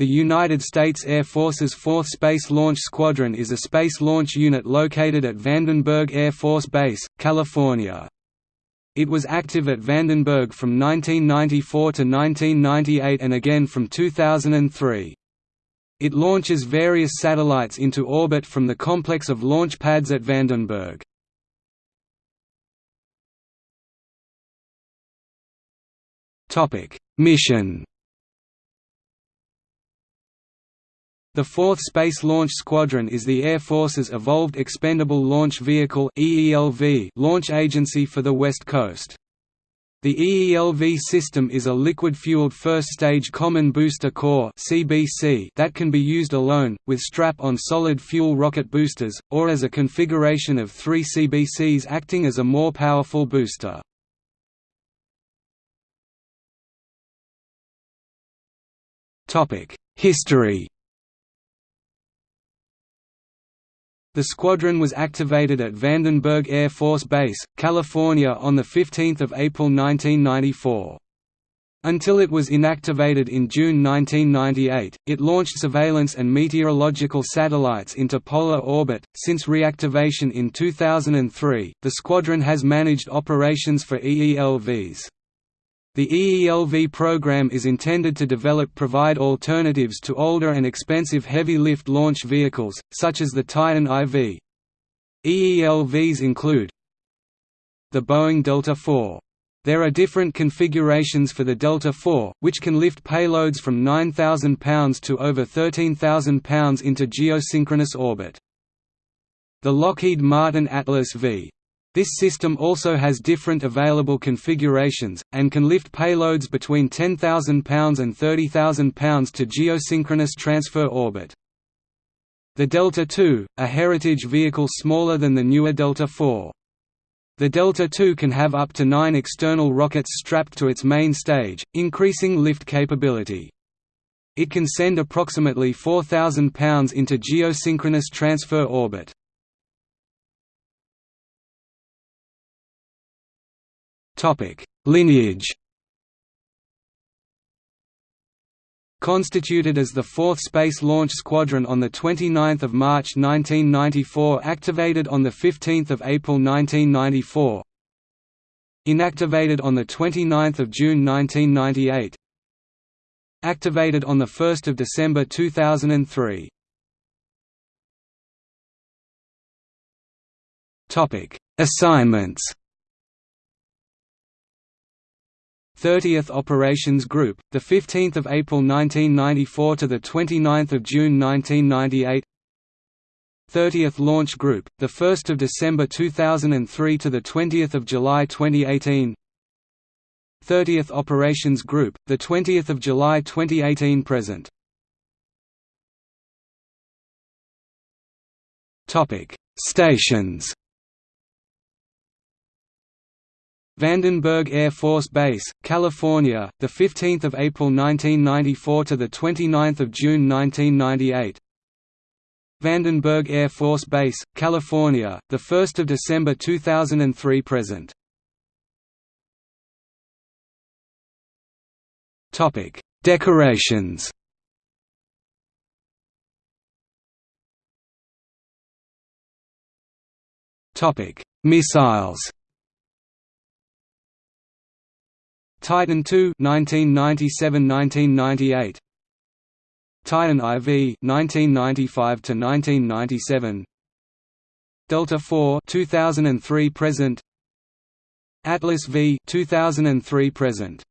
The United States Air Force's 4th Space Launch Squadron is a space launch unit located at Vandenberg Air Force Base, California. It was active at Vandenberg from 1994 to 1998 and again from 2003. It launches various satellites into orbit from the complex of launch pads at Vandenberg. Mission The 4th Space Launch Squadron is the Air Force's Evolved Expendable Launch Vehicle launch agency for the West Coast. The EELV system is a liquid-fueled first-stage common booster core that can be used alone, with strap-on solid fuel rocket boosters, or as a configuration of three CBCs acting as a more powerful booster. History The squadron was activated at Vandenberg Air Force Base, California on 15 April 1994. Until it was inactivated in June 1998, it launched surveillance and meteorological satellites into polar orbit. Since reactivation in 2003, the squadron has managed operations for EELVs. The EELV program is intended to develop provide alternatives to older and expensive heavy-lift launch vehicles, such as the Titan IV. EELVs include the Boeing Delta IV. There are different configurations for the Delta IV, which can lift payloads from 9,000 pounds to over 13,000 pounds into geosynchronous orbit. The Lockheed Martin Atlas V. This system also has different available configurations, and can lift payloads between 10,000 pounds and 30,000 pounds to geosynchronous transfer orbit. The Delta II, a heritage vehicle smaller than the newer Delta IV. The Delta II can have up to nine external rockets strapped to its main stage, increasing lift capability. It can send approximately 4,000 pounds into geosynchronous transfer orbit. Lineage. Constituted as the 4th Space Launch Squadron on 29 March 1994 activated on 15 April 1994 Inactivated on 29 June 1998 Activated on 1 December 2003 Assignments 30th Operations Group, the 15th of April 1994 to the 29th of June 1998. 30th Launch Group, the 1st of December 2003 to the 20th of July 2018. 30th Operations Group, the 20th of July 2018 present. Topic: Stations. Vandenberg Air Force Base, California, the 15th of April 1994 to the 29th of June 1998. Vandenberg Air Force Base, California, the 1st of December 2003 present. Topic: Decorations. Topic: Missiles. Titan II 1997–1998 Titan IV 1995 to 1997 Delta IV 2003 present. Atlas V 2003 present